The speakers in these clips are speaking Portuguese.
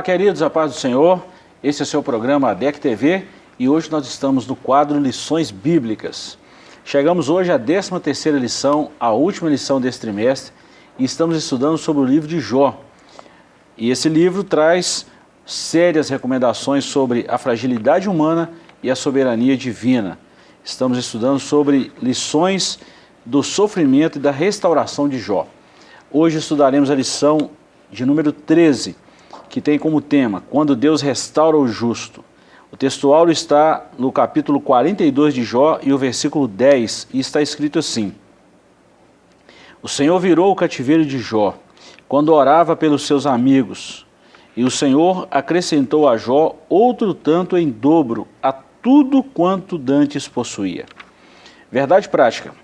Olá, queridos, a paz do Senhor. Esse é o seu programa ADEC TV e hoje nós estamos no quadro Lições Bíblicas. Chegamos hoje à 13ª lição, a última lição desse trimestre, e estamos estudando sobre o livro de Jó. E esse livro traz sérias recomendações sobre a fragilidade humana e a soberania divina. Estamos estudando sobre lições do sofrimento e da restauração de Jó. Hoje estudaremos a lição de número 13, que tem como tema, quando Deus restaura o justo. O textual está no capítulo 42 de Jó e o versículo 10, e está escrito assim, O Senhor virou o cativeiro de Jó, quando orava pelos seus amigos, e o Senhor acrescentou a Jó outro tanto em dobro a tudo quanto dantes possuía. Verdade prática,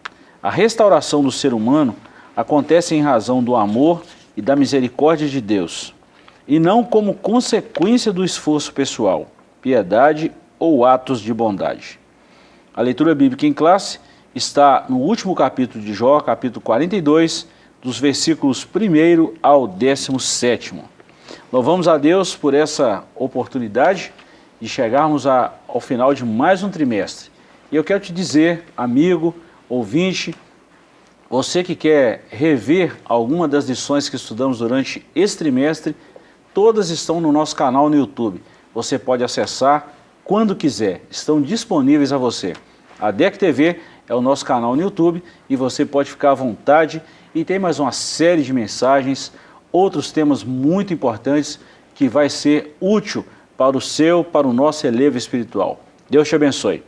a restauração do ser humano acontece em razão do amor e da misericórdia de Deus, e não como consequência do esforço pessoal, piedade ou atos de bondade. A leitura bíblica em classe está no último capítulo de Jó, capítulo 42, dos versículos 1 ao 17. Louvamos a Deus por essa oportunidade de chegarmos a, ao final de mais um trimestre. E eu quero te dizer, amigo, ouvinte, você que quer rever alguma das lições que estudamos durante esse trimestre, todas estão no nosso canal no YouTube. Você pode acessar quando quiser, estão disponíveis a você. A DEC TV é o nosso canal no YouTube e você pode ficar à vontade e tem mais uma série de mensagens, outros temas muito importantes que vai ser útil para o seu, para o nosso elevo espiritual. Deus te abençoe.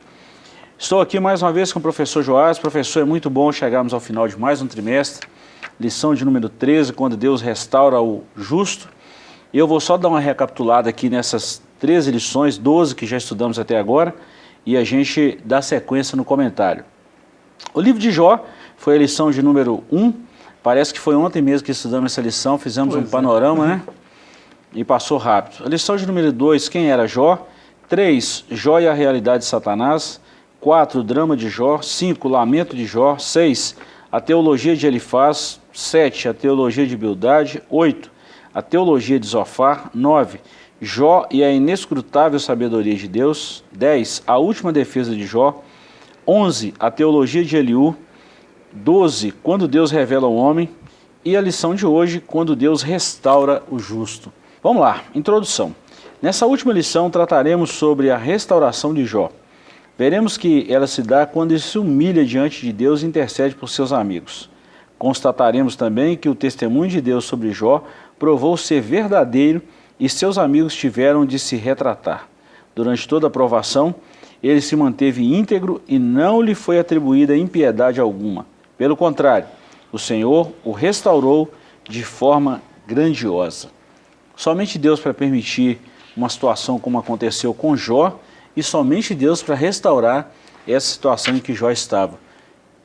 Estou aqui mais uma vez com o professor Joás. Professor, é muito bom chegarmos ao final de mais um trimestre. Lição de número 13, quando Deus restaura o justo. Eu vou só dar uma recapitulada aqui nessas 13 lições, 12 que já estudamos até agora, e a gente dá sequência no comentário. O livro de Jó foi a lição de número 1, parece que foi ontem mesmo que estudamos essa lição, fizemos pois um é. panorama, é. né? E passou rápido. A lição de número 2, quem era Jó? 3, Jó e a realidade de Satanás. 4. Drama de Jó. 5. Lamento de Jó. 6. A teologia de Elifaz. 7. A teologia de Bildade. 8. A teologia de Zofar. 9. Jó e a inescrutável sabedoria de Deus. 10. A última defesa de Jó. 11. A teologia de Eliú. 12. Quando Deus revela o homem. E a lição de hoje, quando Deus restaura o justo. Vamos lá, introdução. Nessa última lição trataremos sobre a restauração de Jó. Veremos que ela se dá quando ele se humilha diante de Deus e intercede por seus amigos. Constataremos também que o testemunho de Deus sobre Jó provou ser verdadeiro e seus amigos tiveram de se retratar. Durante toda a provação, ele se manteve íntegro e não lhe foi atribuída impiedade alguma. Pelo contrário, o Senhor o restaurou de forma grandiosa. Somente Deus para permitir uma situação como aconteceu com Jó, e somente Deus para restaurar essa situação em que Jó estava.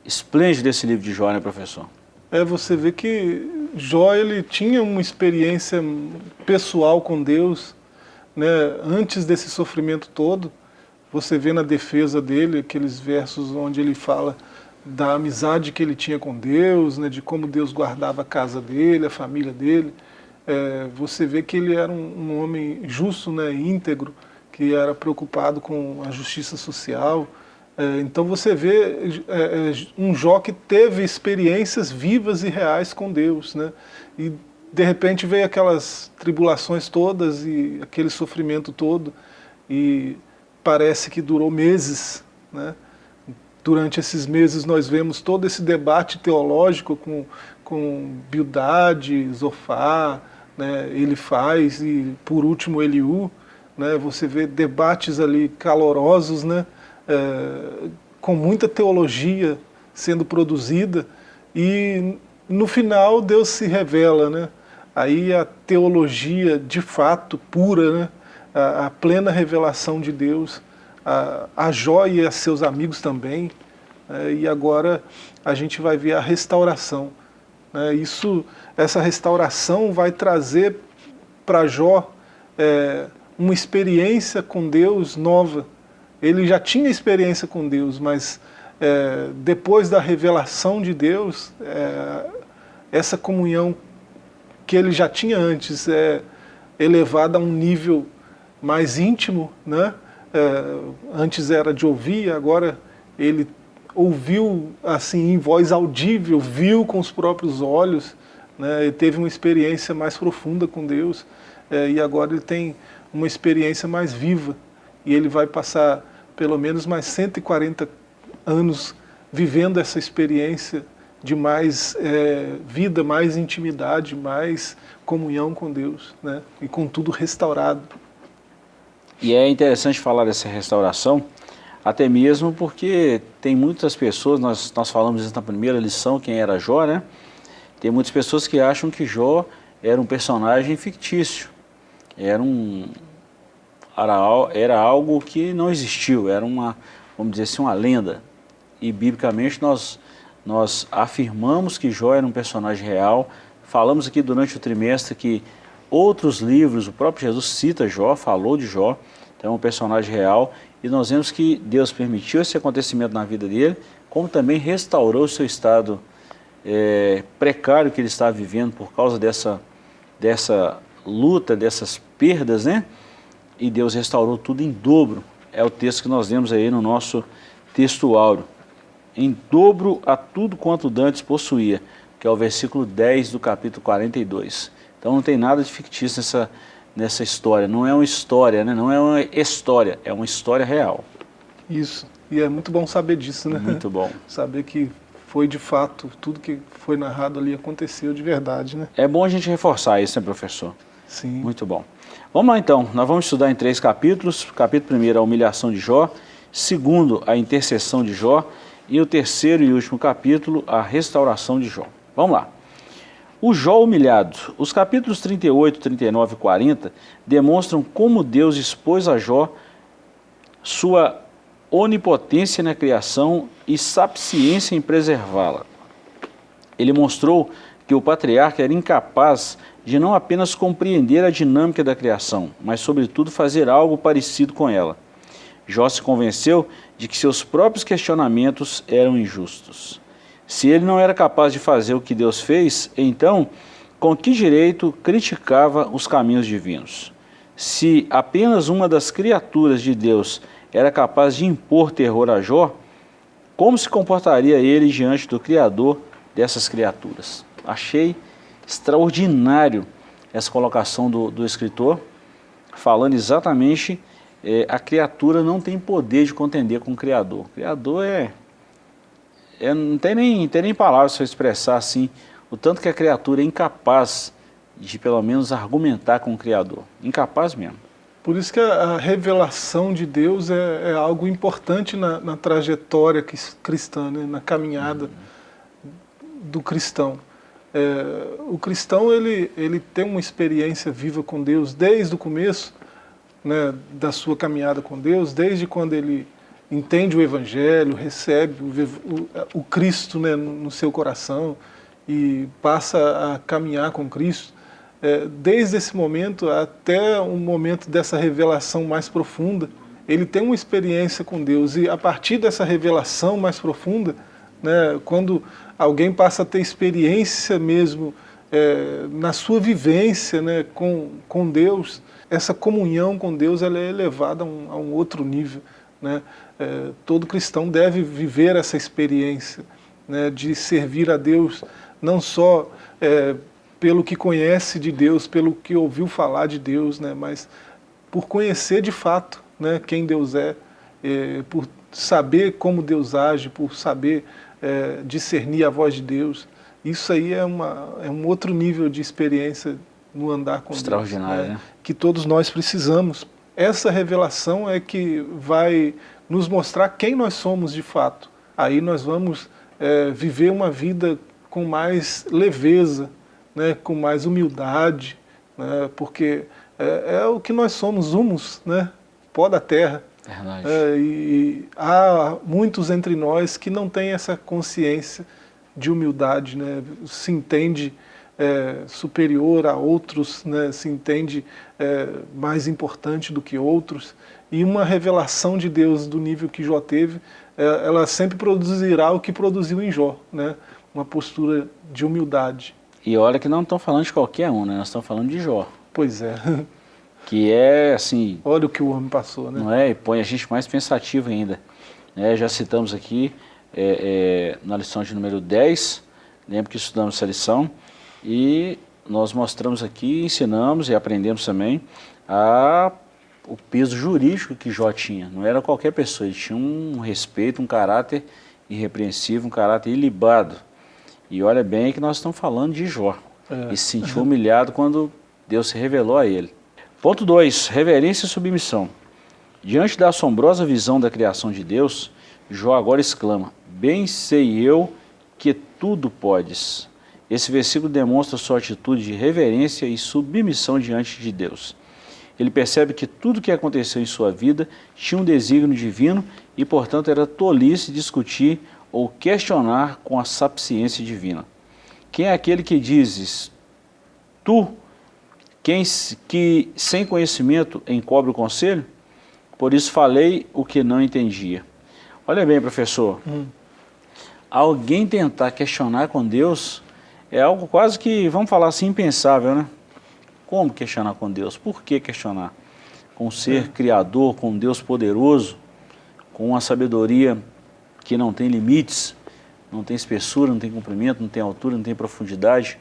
Esplêndido esse livro de Jó, né, professor? É, você vê que Jó ele tinha uma experiência pessoal com Deus, né, antes desse sofrimento todo. Você vê na defesa dele aqueles versos onde ele fala da amizade que ele tinha com Deus, né, de como Deus guardava a casa dele, a família dele. É, você vê que ele era um, um homem justo, né, íntegro, que era preocupado com a justiça social. É, então você vê é, é, um Jó que teve experiências vivas e reais com Deus, né? E de repente veio aquelas tribulações todas e aquele sofrimento todo e parece que durou meses, né? Durante esses meses nós vemos todo esse debate teológico com, com Bildade, Zofar, né? ele faz e por último Eliú, né? você vê debates ali calorosos, né? É, com muita teologia sendo produzida, e no final Deus se revela, né? aí a teologia de fato pura, né? a, a plena revelação de Deus, a, a Jó e a seus amigos também, é, e agora a gente vai ver a restauração. Né? Isso, essa restauração vai trazer para Jó é, uma experiência com Deus nova. Ele já tinha experiência com Deus, mas é, depois da revelação de Deus, é, essa comunhão que ele já tinha antes, é, elevada a um nível mais íntimo, né? É, antes era de ouvir, agora ele ouviu assim em voz audível, viu com os próprios olhos, né? teve uma experiência mais profunda com Deus é, e agora ele tem uma experiência mais viva e ele vai passar pelo menos mais 140 anos vivendo essa experiência de mais é, vida, mais intimidade, mais comunhão com Deus, né? e com tudo restaurado. E é interessante falar dessa restauração, até mesmo porque tem muitas pessoas, nós, nós falamos isso na primeira lição, quem era Jó, né? Tem muitas pessoas que acham que Jó era um personagem fictício, era um era, era algo que não existiu, era uma, vamos dizer assim, uma lenda. E biblicamente nós, nós afirmamos que Jó era um personagem real, falamos aqui durante o trimestre que outros livros, o próprio Jesus cita Jó, falou de Jó, então é um personagem real, e nós vemos que Deus permitiu esse acontecimento na vida dele, como também restaurou o seu estado é, precário que ele estava vivendo por causa dessa, dessa luta, dessas perdas, né? E Deus restaurou tudo em dobro. É o texto que nós vemos aí no nosso texto áureo. Em dobro a tudo quanto Dantes possuía, que é o versículo 10 do capítulo 42. Então não tem nada de fictício nessa, nessa história. Não é uma história, né? não é uma história, é uma história real. Isso. E é muito bom saber disso, né? Muito bom. saber que foi de fato, tudo que foi narrado ali aconteceu de verdade, né? É bom a gente reforçar isso, né, professor? Sim. Muito bom. Vamos lá então, nós vamos estudar em três capítulos. Capítulo primeiro, a humilhação de Jó. Segundo, a intercessão de Jó. E o terceiro e último capítulo, a restauração de Jó. Vamos lá. O Jó humilhado. Os capítulos 38, 39 e 40 demonstram como Deus expôs a Jó sua onipotência na criação e sapiência em preservá-la. Ele mostrou que o patriarca era incapaz de não apenas compreender a dinâmica da criação, mas sobretudo fazer algo parecido com ela. Jó se convenceu de que seus próprios questionamentos eram injustos. Se ele não era capaz de fazer o que Deus fez, então, com que direito criticava os caminhos divinos? Se apenas uma das criaturas de Deus era capaz de impor terror a Jó, como se comportaria ele diante do Criador dessas criaturas? Achei extraordinário essa colocação do, do escritor, falando exatamente é, a criatura não tem poder de contender com o Criador. O Criador é, é não tem nem, tem nem palavras para expressar assim, o tanto que a criatura é incapaz de pelo menos argumentar com o Criador. Incapaz mesmo. Por isso que a, revelação de Deus é, é algo importante na, na trajetória cristã, né? na caminhada uhum. do cristão. É, o cristão ele, ele tem uma experiência viva com Deus desde o começo né, da sua caminhada com Deus, desde quando ele entende o Evangelho, recebe o, o, o Cristo né, no seu coração e passa a caminhar com Cristo. É, desde esse momento até o momento dessa revelação mais profunda, ele tem uma experiência com Deus. E a partir dessa revelação mais profunda, né, quando alguém passa a ter experiência mesmo é, na sua vivência né, com, com Deus, essa comunhão com Deus ela é elevada a um, a um outro nível. Né? É, todo cristão deve viver essa experiência né, de servir a Deus, não só é, pelo que conhece de Deus, pelo que ouviu falar de Deus, né, mas por conhecer de fato né, quem Deus é, é, por saber como Deus age, por saber é, discernir a voz de Deus. Isso aí é, uma, é um outro nível de experiência no andar com Extraordinário, Deus, né? que todos nós precisamos. Essa revelação é que vai nos mostrar quem nós somos de fato. Aí nós vamos é, viver uma vida com mais leveza, né, com mais humildade, né, porque é, é, o que nós somos, humus, né, pó da terra. É, e há muitos entre nós que não têm essa consciência de humildade, né, se entende é, superior a outros, né, se entende é, mais importante do que outros, e uma revelação de Deus do nível que Jó teve, é, ela sempre produzirá o que produziu em Jó, né, uma postura de humildade. E olha que não estão falando de qualquer um, né? Nós estamos falando de Jó. Pois é. Que é assim... Olha o que o homem passou, né? Não é? E põe a gente mais pensativo ainda. É, já citamos aqui é, é, na lição de número 10, lembro que estudamos essa lição, e nós mostramos aqui, ensinamos e aprendemos também a, o peso jurídico que Jó tinha. Não era qualquer pessoa, ele tinha um respeito, um caráter irrepreensível, um caráter ilibado. E olha bem que nós estamos falando de Jó. É. E se sentiu humilhado quando Deus se revelou a ele. Ponto 2, reverência e submissão. Diante da assombrosa visão da criação de Deus, Jó agora exclama, bem sei eu que tudo podes. Esse versículo demonstra sua atitude de reverência e submissão diante de Deus. Ele percebe que tudo que aconteceu em sua vida tinha um desígnio divino e, portanto, era tolice discutir ou questionar com a sapiência divina. Quem é aquele que dizes, tu, quem que sem conhecimento encobre o conselho? Por isso falei o que não entendia. Olha bem, professor, hum. alguém tentar questionar com Deus é algo quase que, vamos falar assim, impensável, né? Como questionar com Deus? Por que questionar? Com um ser é. criador, com um Deus poderoso, com uma sabedoria que não tem limites, não tem espessura, não tem comprimento, não tem altura, não tem profundidade.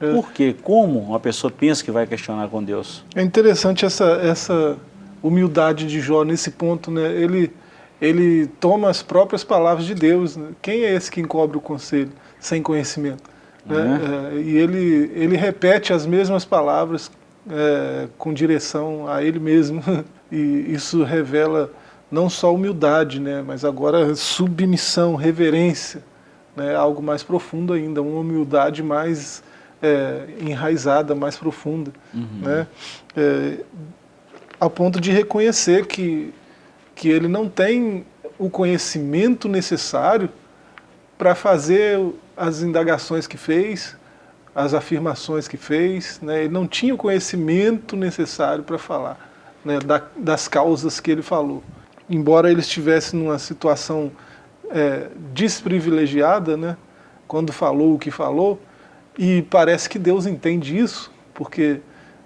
É. Por quê? Como uma pessoa pensa que vai questionar com Deus? É interessante essa, essa humildade de Jó nesse ponto, né? Ele, ele toma as próprias palavras de Deus. Né? Quem é esse que encobre o conselho sem conhecimento? Né? É. É, e ele, ele repete as mesmas palavras é, com direção a ele mesmo. E isso revela não só humildade, né, mas agora submissão, reverência, né, algo mais profundo ainda, uma humildade mais é, enraizada, mais profunda, uhum. né, é, a ponto de reconhecer que, que ele não tem o conhecimento necessário para fazer as indagações que fez, as afirmações que fez, né, ele não tinha o conhecimento necessário para falar né, da, das causas que ele falou. Embora ele estivesse numa situação é, desprivilegiada, né, quando falou o que falou, e parece que Deus entende isso, porque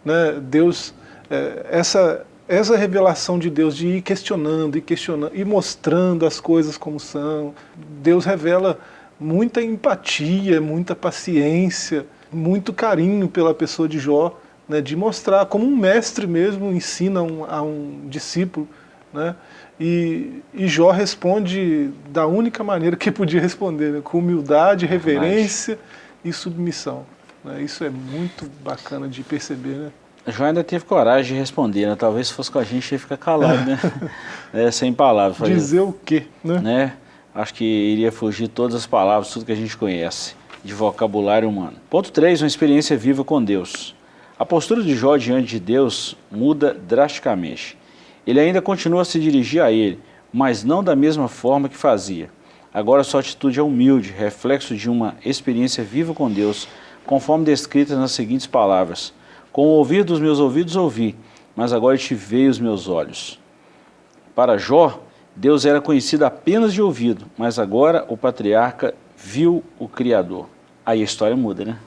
né, Deus, é, essa, essa revelação de Deus de ir questionando, e questionando, e mostrando as coisas como são, Deus revela muita empatia, muita paciência, muito carinho pela pessoa de Jó, né, de mostrar como um mestre mesmo ensina um, a um discípulo, né, e, e Jó responde da única maneira que podia responder, né? com humildade, reverência e submissão. Né? Isso é muito bacana de perceber, né? Jó ainda teve coragem de responder, né? Talvez se fosse com a gente ia ficar calado, né? é, sem palavras. Dizer o quê, né? né? Acho que iria fugir todas as palavras, tudo que a gente conhece, de vocabulário humano. Ponto 3, uma experiência viva com Deus. A postura de Jó diante de Deus muda drasticamente. Ele ainda continua a se dirigir a ele, mas não da mesma forma que fazia. Agora sua atitude é humilde, reflexo de uma experiência viva com Deus, conforme descrita nas seguintes palavras. Com o ouvir dos meus ouvidos ouvi, mas agora te veio os meus olhos. Para Jó, Deus era conhecido apenas de ouvido, mas agora o patriarca viu o Criador. Aí a história muda, né?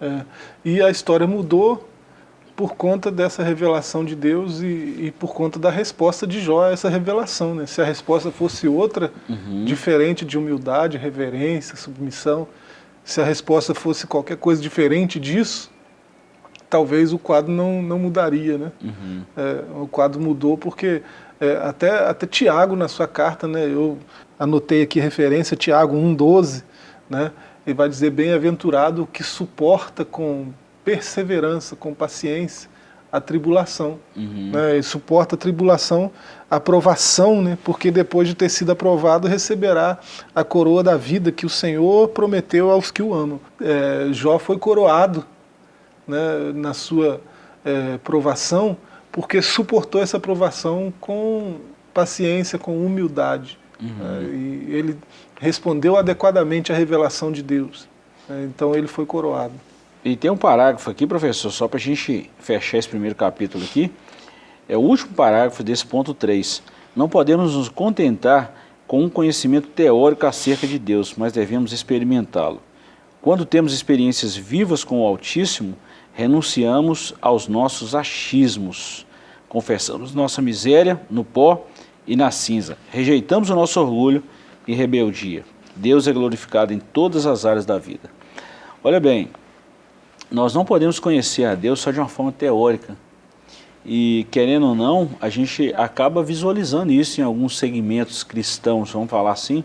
É, e a história mudou por conta dessa revelação de Deus e, e, por conta da resposta de Jó a essa revelação. Né? Se a resposta fosse outra, uhum. diferente de humildade, reverência, submissão, se a resposta fosse qualquer coisa diferente disso, talvez o quadro não, não mudaria. Né? Uhum. É, o quadro mudou porque é, até, até Tiago, na sua carta, né, eu anotei aqui referência, Tiago 1,12, né, ele vai dizer, bem-aventurado que suporta com perseverança, com paciência, a tribulação. Uhum. Né? E suporta a tribulação, a aprovação, né? porque depois de ter sido aprovado, receberá a coroa da vida que o Senhor prometeu aos que o amam. É, Jó foi coroado né, na sua é, provação, porque suportou essa provação com paciência, com humildade. Uhum. Né? E ele respondeu adequadamente à revelação de Deus. Né? Então ele foi coroado. E tem um parágrafo aqui, professor, só para a gente fechar esse primeiro capítulo aqui. É o último parágrafo desse ponto 3. Não podemos nos contentar com um conhecimento teórico acerca de Deus, mas devemos experimentá-lo. Quando temos experiências vivas com o Altíssimo, renunciamos aos nossos achismos, confessamos nossa miséria no pó e na cinza, rejeitamos o nosso orgulho e rebeldia. Deus é glorificado em todas as áreas da vida. Olha bem, nós não podemos conhecer a Deus só de uma forma teórica. E querendo ou não, a gente acaba visualizando isso em alguns segmentos cristãos, vamos falar assim,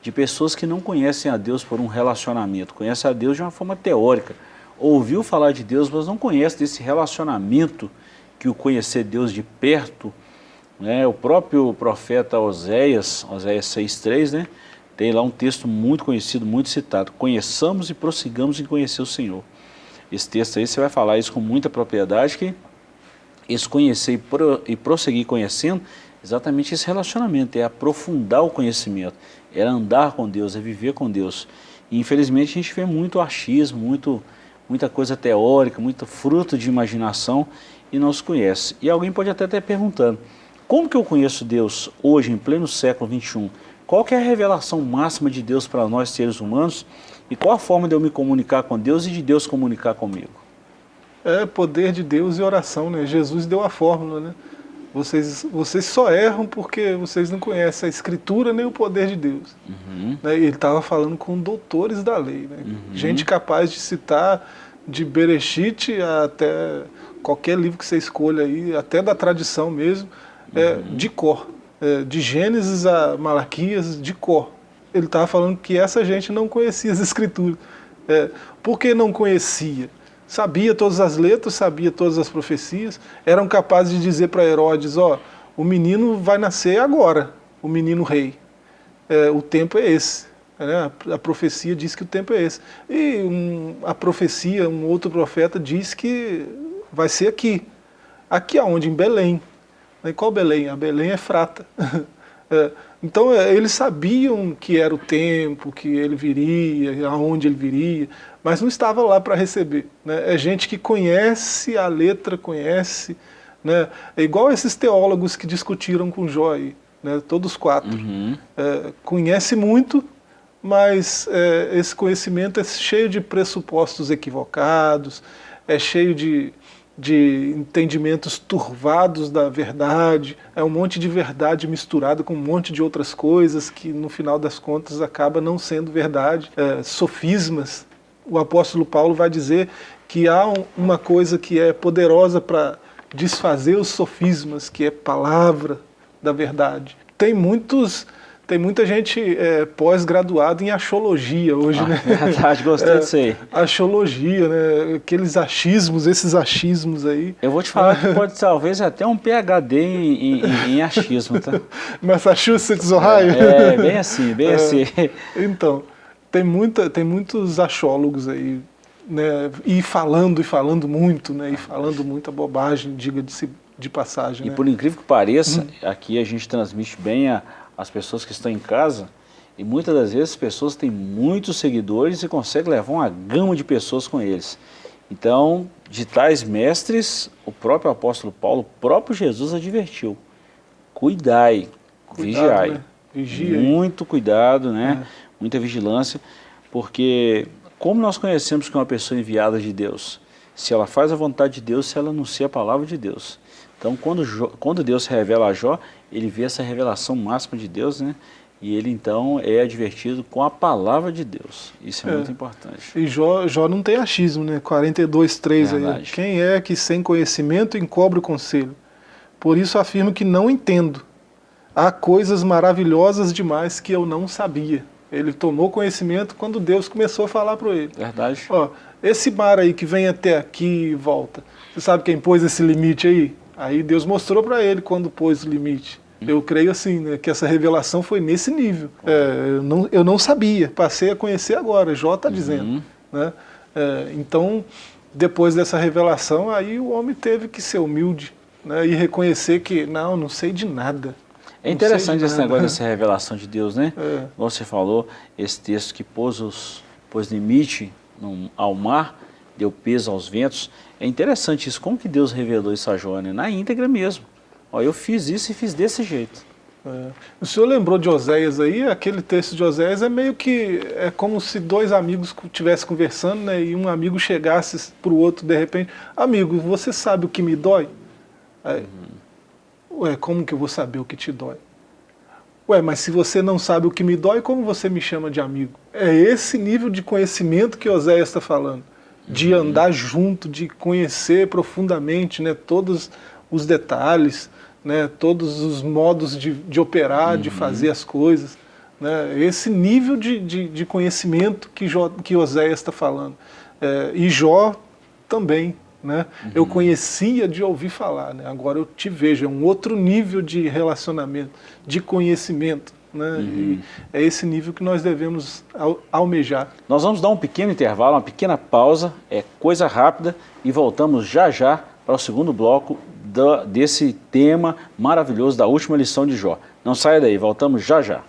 de pessoas que não conhecem a Deus por um relacionamento, conhecem a Deus de uma forma teórica, ouviu falar de Deus, mas não conhece desse relacionamento que o conhecer Deus de perto, né? o próprio profeta Oséias, Oséias 6.3, né? tem lá um texto muito conhecido, muito citado, conheçamos e prossigamos em conhecer o Senhor. Esse texto aí você vai falar isso com muita propriedade, que esse conhecer e, pro, prosseguir conhecendo, exatamente esse relacionamento, é aprofundar o conhecimento, é andar com Deus, é viver com Deus. E infelizmente a gente vê muito achismo, muito muita coisa teórica, muito fruto de imaginação e não se conhece. E alguém pode até estar perguntando, como que eu conheço Deus hoje, em pleno século 21? Qual que é a revelação máxima de Deus para nós seres humanos e qual a forma de eu me comunicar com Deus e de Deus comunicar comigo? É poder de Deus e oração, né? Jesus deu a fórmula, né? Vocês, vocês só erram porque vocês não conhecem a Escritura nem o poder de Deus. Uhum. Né? Ele estava falando com doutores da lei, né? uhum. gente capaz de citar de Bereshit até qualquer livro que você escolha aí, até da tradição mesmo, é, uhum. de cor. É, de Gênesis a Malaquias, de cor. Ele estava falando que essa gente não conhecia as Escrituras. É, por que não conhecia? sabia todas as letras, sabia todas as profecias, eram capazes de dizer para Herodes, ó, o menino vai nascer agora, o menino rei. É, o tempo é esse. Né? A, profecia diz que o tempo é esse. E um, a profecia, um outro profeta diz que vai ser aqui. Aqui aonde? Em Belém. E qual Belém? A Belém é frata. é, então é, eles sabiam que era o tempo, que ele viria, aonde ele viria, mas não estava lá para receber. Né? É gente que conhece a letra, conhece. Né? É igual esses teólogos que discutiram com Jó aí, né? todos quatro. Uhum. É, conhece muito, mas é, esse conhecimento é cheio de pressupostos equivocados, é cheio de, de entendimentos turvados da verdade, é um monte de verdade misturado com um monte de outras coisas que no final das contas acaba não sendo verdade, é, sofismas. O apóstolo Paulo vai dizer que há uma coisa que é poderosa para desfazer os sofismas, que é palavra da verdade. Tem muitos tem muita gente é, pós-graduada em achologia hoje, ah, né? Verdade, gostei é, disso aí. Achologia, né? Aqueles achismos, esses achismos aí. Eu vou te falar que pode talvez até um PhD em, em, em achismo, tá? Massachusetts, Ohio? É, é bem assim, bem é, assim. Então, tem, muita, tem muitos achólogos aí, né, e falando e falando muito, né, e falando muita bobagem, diga de, de passagem. E né? por incrível que pareça, hum. aqui a gente transmite bem a, as pessoas que estão em casa, e muitas das vezes as pessoas têm muitos seguidores e conseguem levar uma gama de pessoas com eles. Então, de tais mestres, o próprio apóstolo Paulo, o próprio Jesus advertiu, cuidai, Cuidado, vigiai. Né? Vigia Muito cuidado, né? É muita vigilância, porque como nós conhecemos que uma pessoa enviada de Deus? Se ela faz a vontade de Deus, se ela anuncia a palavra de Deus. Então, quando, quando Deus revela a Jó, ele vê essa revelação máxima de Deus, né? E ele, então, é advertido com a palavra de Deus. Isso é, é. muito importante. E Jó, Jó não tem achismo, né? 42, 3 aí. Quem é que sem conhecimento encobre o conselho? Por isso afirmo que não entendo. Há coisas maravilhosas demais que eu não sabia. Ele tomou conhecimento quando Deus começou a falar para ele. Verdade. Ó, esse mar aí que vem até aqui e volta, você sabe quem pôs esse limite aí? Aí Deus mostrou para ele quando pôs o limite. Eu creio assim, né, que essa revelação foi nesse nível. É, eu, não, eu não sabia, passei a conhecer agora, Jó está dizendo. Uhum. Né? É, então, depois dessa revelação, aí o homem teve que ser humilde né, e reconhecer que, não, não sei de nada. É interessante esse negócio dessa revelação de Deus, né? É. Você falou, esse texto que pôs, os, pôs limite no, ao mar, deu peso aos ventos. É interessante isso, como que Deus revelou isso a né? Na íntegra mesmo. Ó, eu fiz isso e fiz desse jeito. É. O senhor lembrou de Oséias aí? Aquele texto de Oséias é meio que é como se dois amigos estivessem conversando, né? E um amigo chegasse para o outro de repente, amigo, você sabe o que me dói? Aí, uhum. Ué, como que eu vou saber o que te dói? Ué, mas se você não sabe o que me dói, como você me chama de amigo? É esse nível de conhecimento que Oséias está falando. De andar junto, de conhecer profundamente né, todos os detalhes, né, todos os modos de, de operar, uhum. de fazer as coisas. Né, esse nível de, de, de conhecimento que, Jó, que Oséias está falando. É, e Jó também. Né? Uhum. Eu conhecia de ouvir falar, né? agora eu te vejo, é um outro nível de relacionamento, de conhecimento. Né? Uhum. é esse nível que nós devemos almejar. Nós vamos dar um pequeno intervalo, uma pequena pausa, é coisa rápida, e voltamos já já para o segundo bloco da, desse tema maravilhoso da última lição de Jó. Não saia daí, voltamos já já.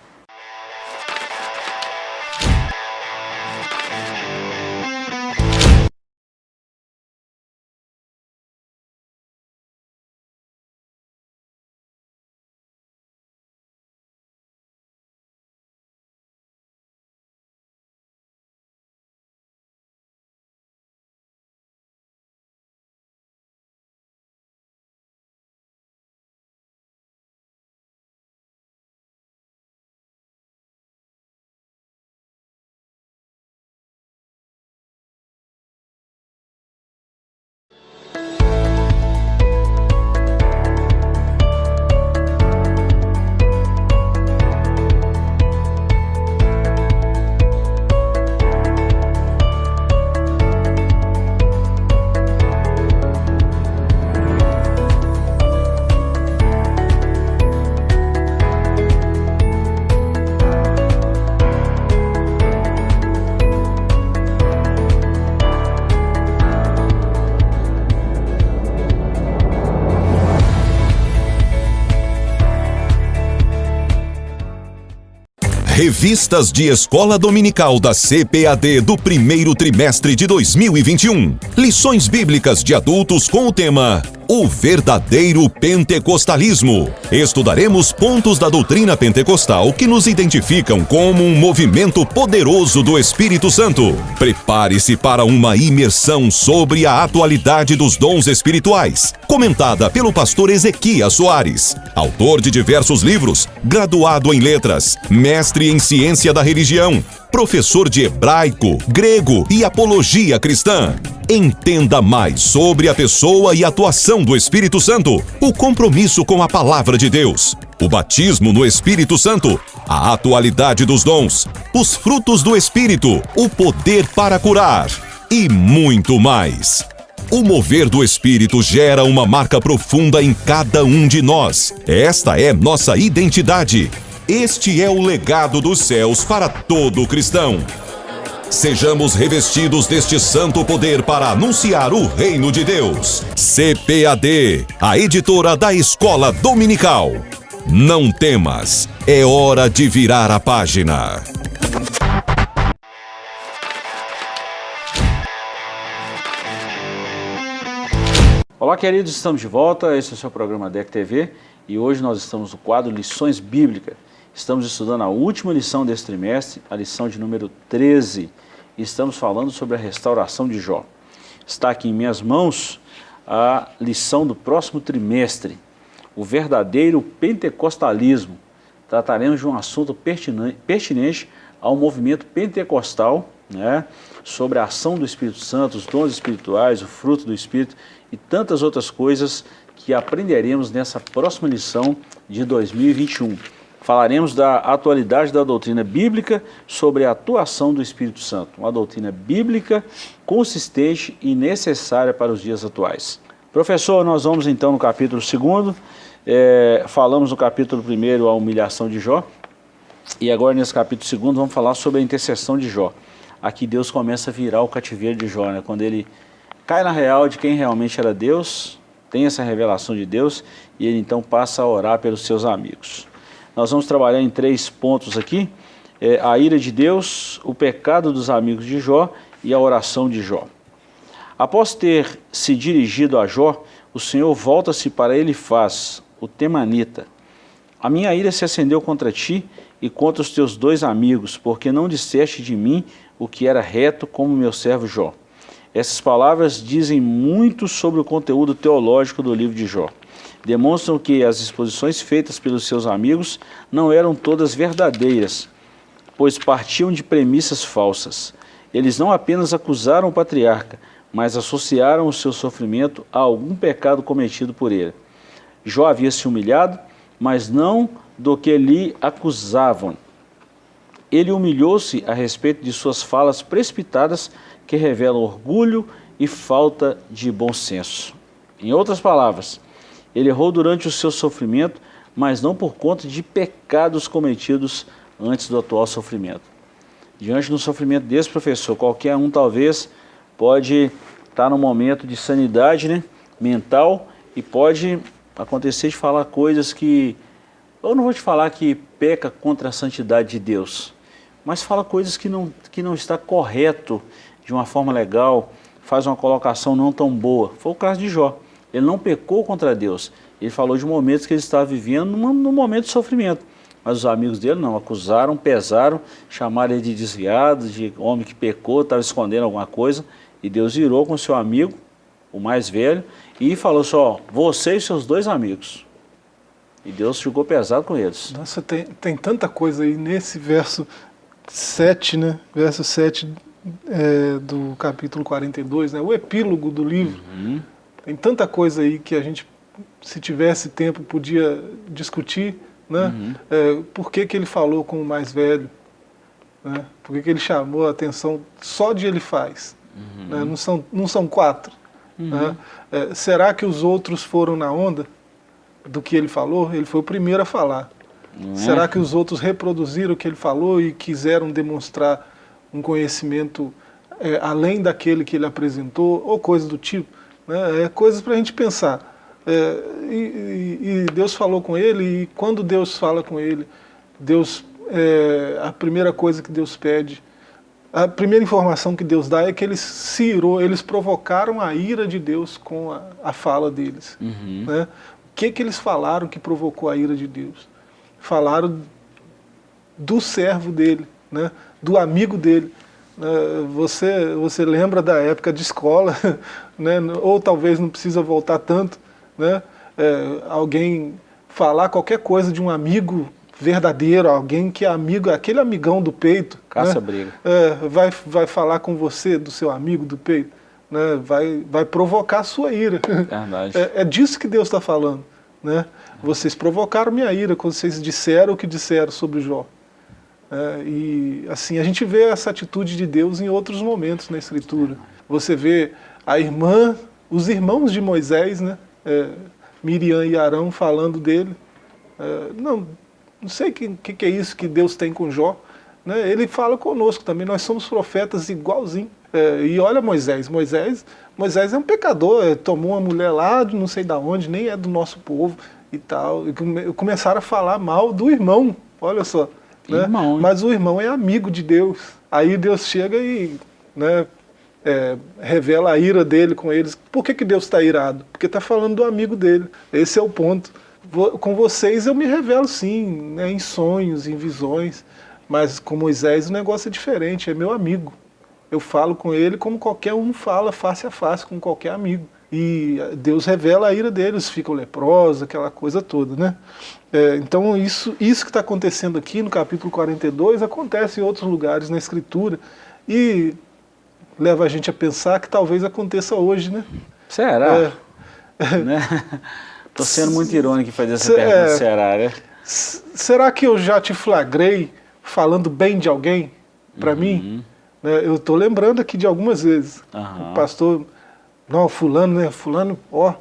Revistas de Escola Dominical da CPAD do primeiro trimestre de 2021. Lições bíblicas de adultos com o tema o verdadeiro pentecostalismo. Estudaremos pontos da doutrina pentecostal que nos identificam como um movimento poderoso do Espírito Santo. Prepare-se para uma imersão sobre a atualidade dos dons espirituais, comentada pelo pastor Ezequias Soares, autor de diversos livros, graduado em letras, mestre em ciência da religião, professor de hebraico, grego e apologia cristã. Entenda mais sobre a pessoa e atuação do Espírito Santo, o compromisso com a palavra de Deus, o batismo no Espírito Santo, a atualidade dos dons, os frutos do Espírito, o poder para curar e muito mais. O mover do Espírito gera uma marca profunda em cada um de nós. Esta é nossa identidade este é o legado dos céus para todo cristão. Sejamos revestidos deste santo poder para anunciar o reino de Deus. CPAD, a editora da Escola Dominical. Não temas, é hora de virar a página. Olá, queridos, estamos de volta. Esse é o seu programa DEC TV e hoje nós estamos no quadro Lições Bíblicas. Estamos estudando a última lição desse trimestre, a lição de número 13, e estamos falando sobre a restauração de Jó. Está aqui em minhas mãos a lição do próximo trimestre, o verdadeiro pentecostalismo. Trataremos de um assunto pertinente ao movimento pentecostal, né, sobre a ação do Espírito Santo, os dons espirituais, o fruto do Espírito e tantas outras coisas que aprenderemos nessa próxima lição de 2021 falaremos da atualidade da doutrina bíblica sobre a atuação do Espírito Santo, uma doutrina bíblica consistente e necessária para os dias atuais. Professor, nós vamos então no capítulo 2, é, falamos no capítulo 1 a humilhação de Jó, e agora nesse capítulo 2 vamos falar sobre a intercessão de Jó. Aqui Deus começa a virar o cativeiro de Jó, né? quando ele cai na real de quem realmente era Deus, tem essa revelação de Deus, e ele então passa a orar pelos seus amigos. Nós vamos trabalhar em três pontos aqui, é, a ira de Deus, o pecado dos amigos de Jó e a oração de Jó. Após ter se dirigido a Jó, o Senhor volta-se para ele e faz, o temanita, A minha ira se acendeu contra ti e contra os teus dois amigos, porque não disseste de mim o que era reto como meu servo Jó. Essas palavras dizem muito sobre o conteúdo teológico do livro de Jó. Demonstram que as exposições feitas pelos seus amigos não eram todas verdadeiras, pois partiam de premissas falsas. Eles não apenas acusaram o patriarca, mas associaram o seu sofrimento a algum pecado cometido por ele. Jó havia se humilhado, mas não do que lhe acusavam. Ele humilhou-se a respeito de suas falas precipitadas que revelam orgulho e falta de bom senso. Em outras palavras, ele errou durante o seu sofrimento, mas não por conta de pecados cometidos antes do atual sofrimento. Diante do sofrimento desse professor, qualquer um talvez pode estar num momento de sanidade né, mental e pode acontecer de falar coisas que, eu não vou te falar que peca contra a santidade de Deus, mas fala coisas que não, que não está correto de uma forma legal, faz uma colocação não tão boa. Foi o caso de Jó. Ele não pecou contra Deus, ele falou de momentos que ele estava vivendo num, num momento de sofrimento. Mas os amigos dele não, acusaram, pesaram, chamaram ele de desviado, de homem que pecou, estava escondendo alguma coisa. E Deus virou com seu amigo, o mais velho, e falou só, você e seus dois amigos. E Deus ficou pesado com eles. Nossa, tem, tem tanta coisa aí nesse verso 7, né? Verso 7 é, do capítulo 42, né? O epílogo do livro. Uhum. Tem tanta coisa aí que a gente, se tivesse tempo, podia discutir, né? Uhum. É, por que, que ele falou com o mais velho? Né? Por que, que ele chamou a atenção só de ele faz? Uhum. Né? Não, são, não são quatro. Uhum. Né? É, será que os outros foram na onda do que ele falou? Ele foi o primeiro a falar. Uhum. Será que os outros reproduziram o que ele falou e quiseram demonstrar um conhecimento é, além daquele que ele apresentou, ou coisa do tipo? Né? É coisas para a gente pensar. É, e, e, Deus falou com ele, e quando Deus fala com ele, Deus, é, a primeira coisa que Deus pede a primeira informação que Deus dá é que eles se irou, eles provocaram a ira de Deus com a, a fala deles. Uhum. Né? O que, que eles falaram que provocou a ira de Deus? Falaram do servo dele, né? Do amigo dele. Né? Você, você lembra da época de escola, né? ou talvez não precisa voltar tanto, né? É, alguém falar qualquer coisa de um amigo verdadeiro, alguém que é amigo, aquele amigão do peito. Caça né? briga. É, vai, vai falar com você, do seu amigo do peito, né? vai, vai provocar a sua ira. Verdade. É, é disso que Deus está falando. Né? Vocês provocaram minha ira quando vocês disseram o que disseram sobre Jó. É, e assim, a gente vê essa atitude de Deus em outros momentos na Escritura. Você vê a irmã, os irmãos de Moisés, né? É, Miriam e Arão falando dele. É, não, não sei o que, que, que, é isso que Deus tem com Jó. Né? Ele fala conosco também, nós somos profetas igualzinho. É, e olha Moisés, Moisés, Moisés é um pecador, é, tomou uma mulher lá de não sei da onde, nem é do nosso povo e tal. E come, começaram a falar mal do irmão, olha só. Né? Irmão, Mas o irmão é amigo de Deus. Aí Deus chega e né, é, revela a ira dele com eles. Por que, que Deus está irado? Porque está falando do amigo dele. Esse é o ponto com vocês eu me revelo sim, né, em sonhos, em visões, mas com Moisés o negócio é diferente, é meu amigo. Eu falo com ele como qualquer um fala face a face com qualquer amigo. E Deus revela a ira deles, ficam leprosos, aquela coisa toda, né? É, então isso, isso que está acontecendo aqui no capítulo 42 acontece em outros lugares na Escritura e leva a gente a pensar que talvez aconteça hoje, né? Será? É, né? Estou sendo muito irônico em fazer essa pergunta, é, será, né? Será que eu já te flagrei falando bem de alguém para uhum. mim? Né, eu estou lembrando aqui de algumas vezes. Uhum. O pastor, não, fulano, né? Fulano, ó,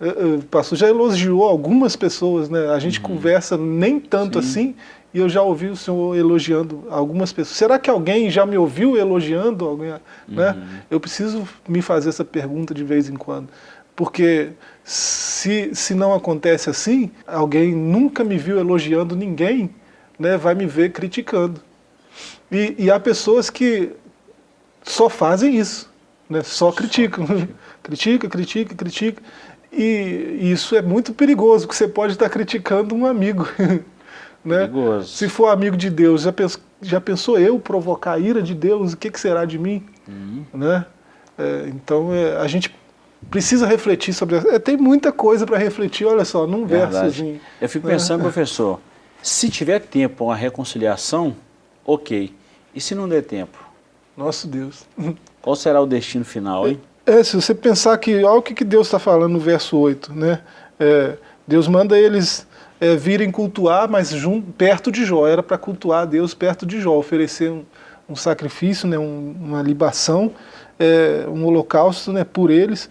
o pastor já elogiou algumas pessoas, né? A gente uhum. conversa nem tanto Sim. assim, e eu já ouvi o senhor elogiando algumas pessoas. Será que alguém já me ouviu elogiando alguém? Né? Uhum. Eu preciso me fazer essa pergunta de vez em quando. Porque se, se não acontece assim, alguém nunca me viu elogiando ninguém, né, vai me ver criticando. E, e há pessoas que só fazem isso, né, só criticam. Critica, critica, critica. E isso é muito perigoso, porque você pode estar criticando um amigo. né? Perigoso. Se for amigo de Deus, já, pens, já pensou eu provocar a ira de Deus, o que, que será de mim? Uhum. Né? É, então é, a gente precisa refletir sobre... É, tem muita coisa para refletir, olha só, num versozinho. Eu fico né? pensando, professor, se tiver tempo uma reconciliação, ok. E se não der tempo? Nosso Deus. Qual será o destino final, hein? É, se você pensar que, olha o que, que Deus está falando no verso 8, né? É, Deus manda eles é, virem cultuar, mas junto, perto de Jó, era para cultuar a Deus perto de Jó, oferecer um, um sacrifício, né, um, uma libação, é, um holocausto né, por eles,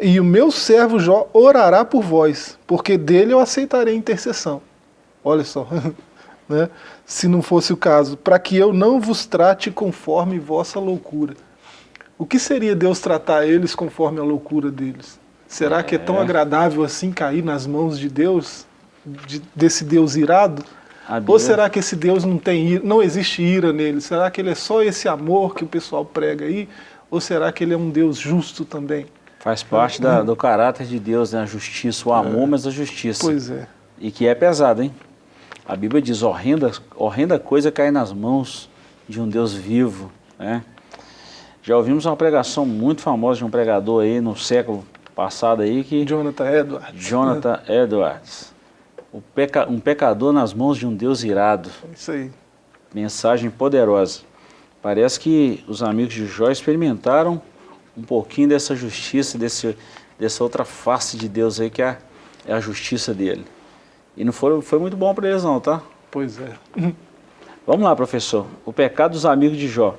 e o meu servo Jó orará por vós, porque dele eu aceitarei intercessão. Olha só, né? se não fosse o caso, para que eu não vos trate conforme vossa loucura. O que seria Deus tratar eles conforme a loucura deles? Será é. que é tão agradável assim cair nas mãos de Deus, de, desse Deus irado? Ou será que esse Deus não tem ira, não existe ira nele? Será que ele é só esse amor que o pessoal prega aí? Ou será que ele é um Deus justo também? Faz parte da, do caráter de Deus, né? a justiça, o amor, é. mas a justiça. Pois é. E que é pesado, hein? A Bíblia diz, horrenda, horrenda coisa cair nas mãos de um Deus vivo, né? Já ouvimos uma pregação muito famosa de um pregador aí no século passado aí que... Jonathan Edwards. Jonathan Edwards. Peca, um pecador nas mãos de um Deus irado. Isso aí. Mensagem poderosa. Parece que os amigos de Jó experimentaram um pouquinho dessa justiça, desse, dessa outra face de Deus aí que é, é a justiça dele. E não foi, foi muito bom para eles não, tá? Pois é. Vamos lá, professor. O pecado dos amigos de Jó.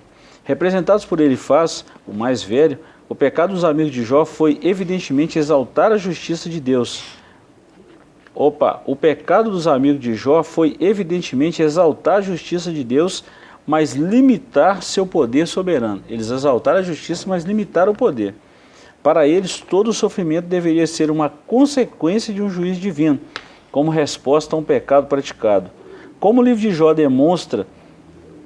Representados por Elifaz, o mais velho, o pecado dos amigos de Jó foi evidentemente exaltar a justiça de Deus. Opa, o pecado dos amigos de Jó foi evidentemente exaltar a justiça de Deus, mas limitar seu poder soberano. Eles exaltaram a justiça, mas limitaram o poder. Para eles, todo o sofrimento deveria ser uma consequência de um juízo divino, como resposta a um pecado praticado. Como o livro de Jó demonstra,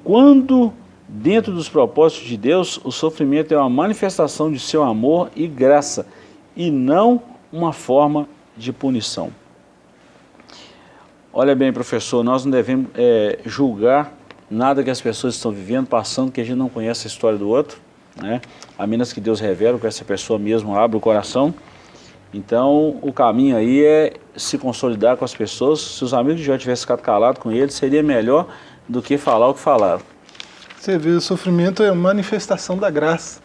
quando Dentro dos propósitos de Deus, o sofrimento é uma manifestação de seu amor e graça, e não uma forma de punição. Olha bem, professor, nós não devemos é, julgar nada que as pessoas estão vivendo, passando, que a gente não conhece a história do outro, né? a menos que Deus revele que essa pessoa mesmo abra o coração. Então, o caminho aí é se consolidar com as pessoas. Se os amigos já tivessem ficado calados com eles, seria melhor do que falar o que falaram. Você vê, o sofrimento é manifestação da graça.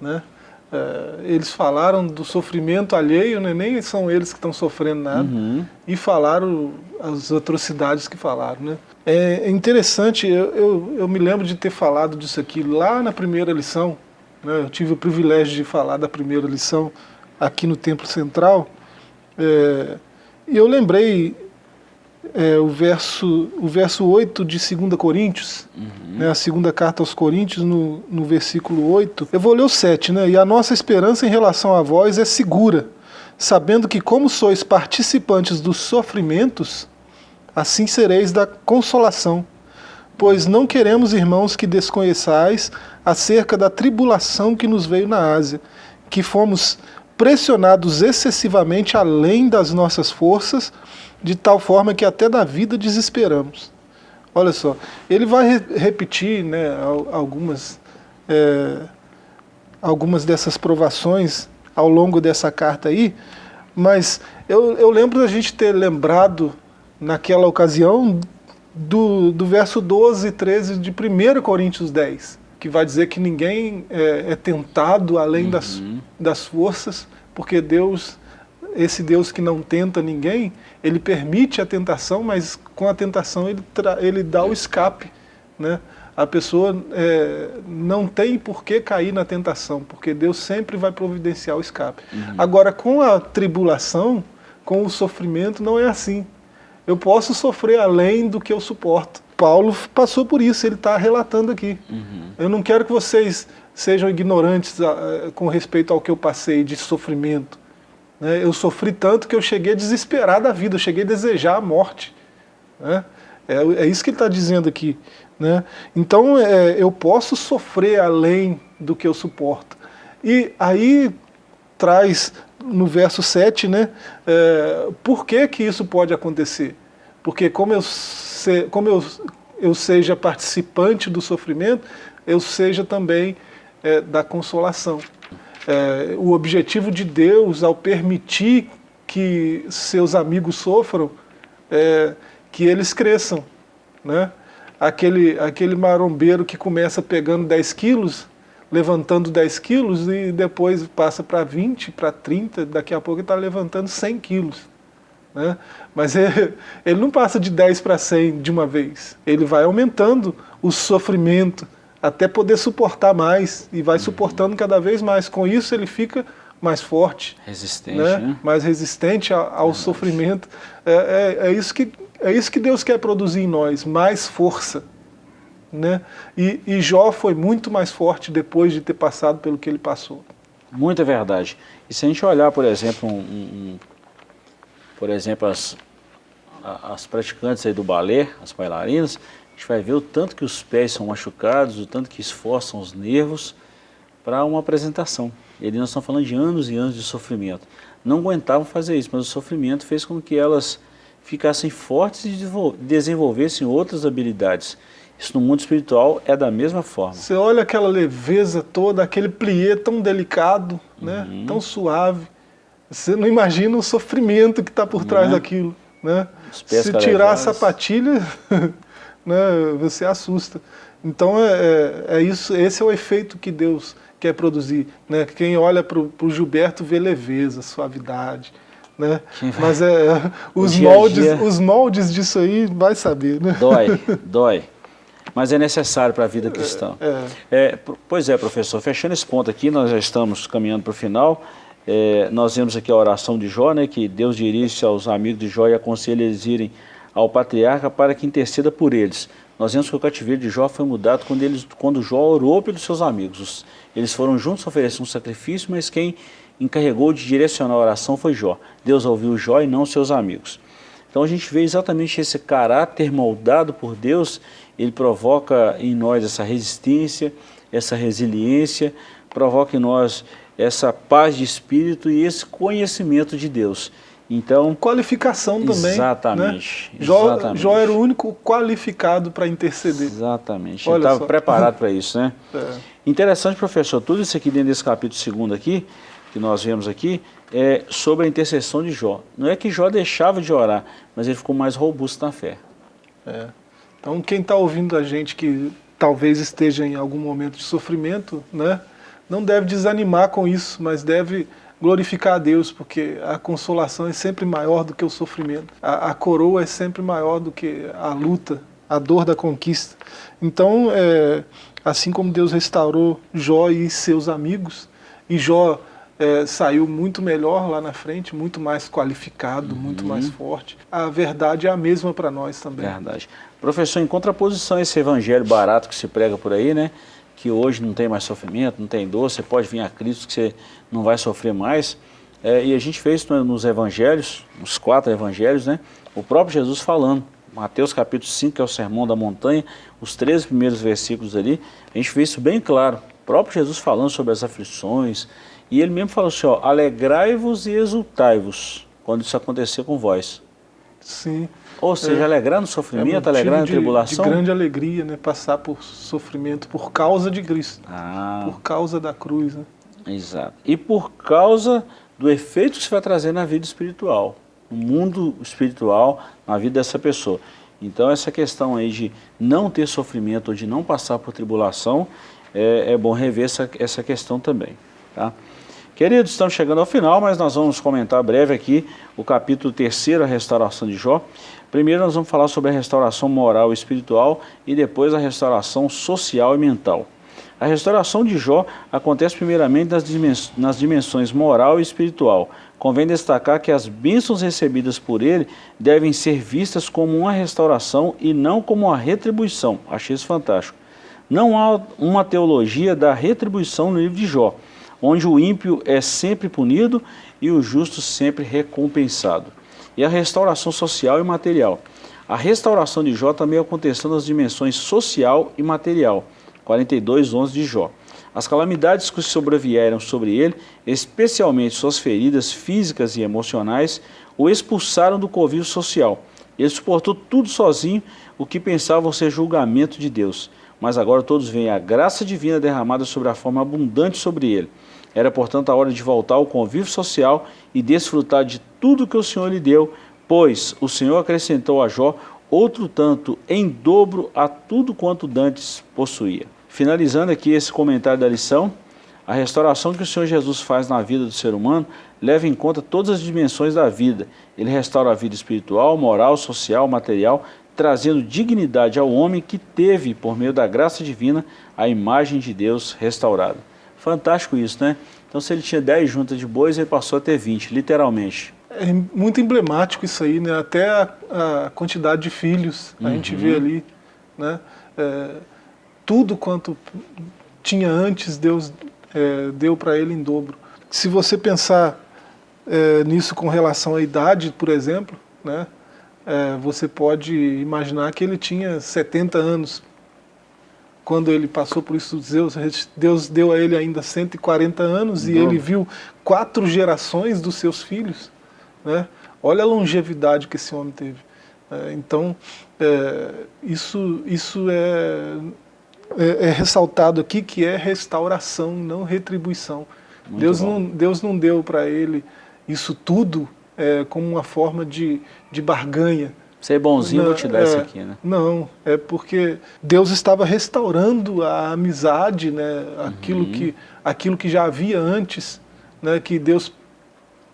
Né? É, eles falaram do sofrimento alheio, né? nem são eles que estão sofrendo nada, uhum. e falaram as atrocidades que falaram. Né? É interessante, eu, eu, eu, me lembro de ter falado disso aqui lá na primeira lição, né? eu tive o privilégio de falar da primeira lição aqui no Templo Central, é, e eu lembrei é, o, verso, o verso 8 de 2 Coríntios, uhum. né, a segunda carta aos Coríntios, no, no versículo 8. Eu vou ler o 7, né? E a nossa esperança em relação a vós é segura, sabendo que como sois participantes dos sofrimentos, assim sereis da consolação. Pois não queremos, irmãos, que desconheçais acerca da tribulação que nos veio na Ásia, que fomos pressionados excessivamente além das nossas forças, de tal forma que até da vida desesperamos. Olha só, ele vai re repetir né, algumas, é, algumas dessas provações ao longo dessa carta aí, mas eu, eu lembro da gente ter lembrado naquela ocasião do, do verso 12 e 13 de 1 Coríntios 10, que vai dizer que ninguém é, é tentado além uhum. das, das forças, porque Deus, esse Deus que não tenta ninguém, ele permite a tentação, mas com a tentação ele, ele dá o escape. Né? A pessoa é, não tem por que cair na tentação, porque Deus sempre vai providenciar o escape. Uhum. Agora, com a tribulação, com o sofrimento, não é assim. Eu posso sofrer além do que eu suporto. Paulo passou por isso, ele está relatando aqui. Uhum. Eu não quero que vocês sejam ignorantes a, a, com respeito ao que eu passei de sofrimento. Né? Eu sofri tanto que eu cheguei a desesperar da vida, eu cheguei a desejar a morte. Né? É, é, isso que ele está dizendo aqui. Né? Então é, eu posso sofrer além do que eu suporto. E aí traz no verso 7, né, é, por que que isso pode acontecer? Porque como eu, se, como eu, eu seja participante do sofrimento, eu seja também é, da consolação. É, o objetivo de Deus, ao permitir que seus amigos sofram, é que eles cresçam. Né? Aquele, aquele marombeiro que começa pegando 10 quilos, levantando 10 quilos e depois passa para 20, para 30, daqui a pouco ele está levantando 100 quilos. Né? Mas ele, ele não passa de 10 para 100 de uma vez, ele vai aumentando o sofrimento até poder suportar mais e vai suportando cada vez mais. Com isso ele fica mais forte, resistente, né? Né? mais resistente ao, ao sofrimento. É, é, é, isso que, é isso que Deus quer produzir em nós, mais força. Né? E, e Jó foi muito mais forte depois de ter passado pelo que ele passou. Muita verdade. E se a gente olhar, por exemplo, um, um, por exemplo as, as praticantes aí do balé, as bailarinas, a gente vai ver o tanto que os pés são machucados, o tanto que esforçam os nervos para uma apresentação. E ali nós estamos falando de anos e anos de sofrimento. Não aguentavam fazer isso, mas o sofrimento fez com que elas ficassem fortes e desenvolvessem outras habilidades. Isso no mundo espiritual é da mesma forma. Você olha aquela leveza toda, aquele plié tão delicado, né? Uhum. tão suave. Você não imagina o sofrimento que está por trás é? daquilo. Né? Se tirar a sapatilha, né, você assusta. Então é, é, é, isso, esse é o efeito que Deus quer produzir. Né? Quem olha para o Gilberto vê leveza, suavidade. Né? Mas é, os, dia moldes, dia... os moldes disso aí vai saber. Né? Dói, dói mas é necessário para a vida cristã. É, é. pois é, professor, fechando esse ponto aqui, nós já estamos caminhando para o final, é, nós vemos aqui a oração de Jó, né, que Deus dirige aos amigos de Jó e aconselha eles irem ao patriarca para que interceda por eles. Nós vemos que o cativeiro de Jó foi mudado quando, eles, quando Jó orou pelos seus amigos. eles foram juntos oferecer um sacrifício, mas quem encarregou de direcionar a oração foi Jó. Deus ouviu Jó e não seus amigos. Então a gente vê exatamente esse caráter moldado por Deus ele provoca em nós essa resistência, essa resiliência, provoca em nós essa paz de espírito e esse conhecimento de Deus. Então, qualificação também. Exatamente. Né? Jó, exatamente. Jó era o único qualificado para interceder. Exatamente. Olha Ele estava preparado para isso, né? É. Interessante, professor, tudo isso aqui dentro desse capítulo segundo aqui, que nós vemos aqui, é sobre a intercessão de Jó. Não é que Jó deixava de orar, mas ele ficou mais robusto na fé. É. Então quem está ouvindo a gente que talvez esteja em algum momento de sofrimento, né, não deve desanimar com isso, mas deve glorificar a Deus, porque a consolação é sempre maior do que o sofrimento. A, a coroa é sempre maior do que a luta, a dor da conquista. Então, é, assim como Deus restaurou Jó e seus amigos, e Jó é, saiu muito melhor lá na frente, muito mais qualificado, uhum. muito mais forte. A verdade é a mesma para nós também. Verdade. Professor, em contraposição a esse evangelho barato que se prega por aí, né? Que hoje não tem mais sofrimento, não tem dor, você pode vir a Cristo que você não vai sofrer mais. É, e a gente fez isso nos evangelhos, nos quatro evangelhos, né? O próprio Jesus falando. Mateus capítulo 5, que é o sermão da montanha, os três primeiros versículos ali, a gente vê isso bem claro. O próprio Jesus falando sobre as aflições, e ele mesmo falou assim, ó, alegrai-vos e exultai-vos, quando isso acontecer com vós. Sim. Ou seja, é, alegrar no sofrimento, é alegrar na tribulação? De grande alegria, né? Passar por sofrimento por causa de Cristo. Ah. Por causa da cruz, né? Exato. E por causa do efeito que você vai trazer na vida espiritual, no mundo espiritual, na vida dessa pessoa. Então essa questão aí de não ter sofrimento ou de não passar por tribulação, é, é bom rever essa, essa questão também. Tá? Queridos, estamos chegando ao final, mas nós vamos comentar breve aqui o capítulo 3, a restauração de Jó. Primeiro nós vamos falar sobre a restauração moral e espiritual e depois a restauração social e mental. A restauração de Jó acontece primeiramente nas, dimens nas dimensões moral e espiritual. Convém destacar que as bênçãos recebidas por ele devem ser vistas como uma restauração e não como uma retribuição. Achei isso fantástico. Não há uma teologia da retribuição no livro de Jó, onde o ímpio é sempre punido e o justo sempre recompensado e a restauração social e material. A restauração de Jó também aconteceu nas dimensões social e material, 42, 11 de Jó. As calamidades que sobrevieram sobre ele, especialmente suas feridas físicas e emocionais, o expulsaram do convívio social. Ele suportou tudo sozinho, o que pensavam ser julgamento de Deus. Mas agora todos veem a graça divina derramada sobre a forma abundante sobre ele. Era, portanto, a hora de voltar ao convívio social e desfrutar de tudo que o Senhor lhe deu, pois o Senhor acrescentou a Jó outro tanto em dobro a tudo quanto dantes possuía. Finalizando aqui esse comentário da lição, a restauração que o Senhor Jesus faz na vida do ser humano leva em conta todas as dimensões da vida. Ele restaura a vida espiritual, moral, social, material, trazendo dignidade ao homem que teve, por meio da graça divina, a imagem de Deus restaurada. Fantástico isso, né? Então se ele tinha 10 juntas de bois, ele passou a ter 20, literalmente. É muito emblemático isso aí, né? Até a, a quantidade de filhos, a uhum. gente vê ali, né? É, tudo quanto tinha antes, Deus é, deu para ele em dobro. Se você pensar é, nisso com relação à idade, por exemplo, né, é, você pode imaginar que ele tinha 70 anos quando ele passou por isso, Deus, Deus deu a ele ainda 140 anos e ele viu quatro gerações dos seus filhos. Né? Olha a longevidade que esse homem teve. É, então, é, isso, isso é é, é, ressaltado aqui que é restauração, não retribuição. Deus não, Deus não deu para ele isso tudo é, como uma forma de, de barganha. Ser bonzinho, não, vou te dar é, isso aqui, né? Não, é porque Deus estava restaurando a amizade, né? aquilo, uhum. que, aquilo que já havia antes, né? que Deus,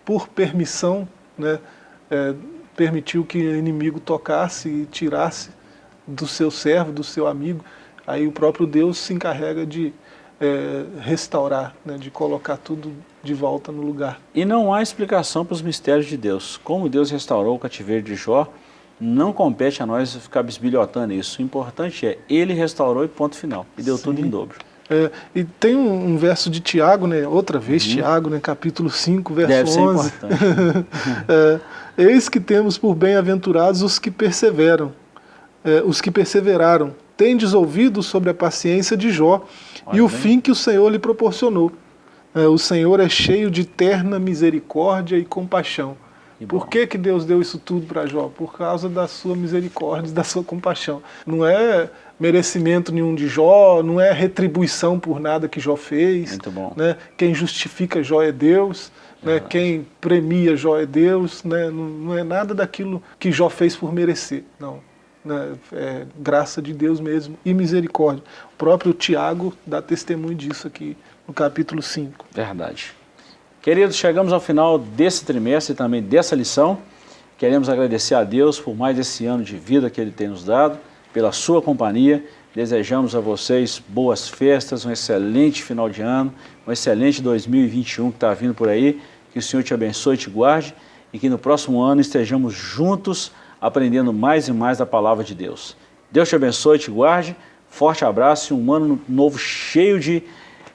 por permissão, né? É, permitiu que o inimigo tocasse e tirasse do seu servo, do seu amigo. Aí o próprio Deus se encarrega de é, restaurar, né, de colocar tudo de volta no lugar. E não há explicação para os mistérios de Deus. Como Deus restaurou o cativeiro de Jó, não compete a nós ficar bisbilhotando isso. O importante é, ele restaurou e ponto final. E deu Sim. tudo em dobro. É, e tem um, um, verso de Tiago, né, outra vez uhum. Tiago, né, capítulo 5, verso Deve 11. Ser importante. é, Eis que temos por bem-aventurados os que perseveram, é, os que perseveraram tendes ouvido sobre a paciência de Jó Olha e o bem. fim que o Senhor lhe proporcionou. É, o Senhor é cheio de terna misericórdia e compaixão. Que Por que, que Deus deu isso tudo para Jó? Por causa da sua misericórdia da sua compaixão. Não é merecimento nenhum de Jó, não é retribuição por nada que Jó fez. Muito bom. Né? Quem justifica Jó é Deus. Né? Quem premia Jó é Deus. Né? Não, não é nada daquilo que Jó fez por merecer. Não né, é, graça de Deus mesmo e misericórdia. O próprio Tiago dá testemunho disso aqui no capítulo 5. Verdade. Queridos, chegamos ao final desse trimestre e também dessa lição. Queremos agradecer a Deus por mais esse ano de vida que Ele tem nos dado, pela sua companhia. Desejamos a vocês boas festas, um excelente final de ano, um excelente 2021 que está vindo por aí. Que o Senhor te abençoe e te guarde e que no próximo ano estejamos juntos aprendendo mais e mais da palavra de Deus. Deus te abençoe, te guarde, forte abraço e um ano novo cheio de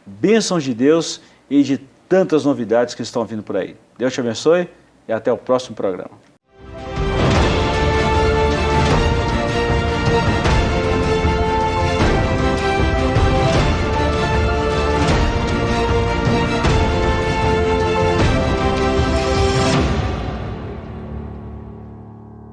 bênçãos de Deus e de tantas novidades que estão vindo por aí. Deus te abençoe e até o próximo programa.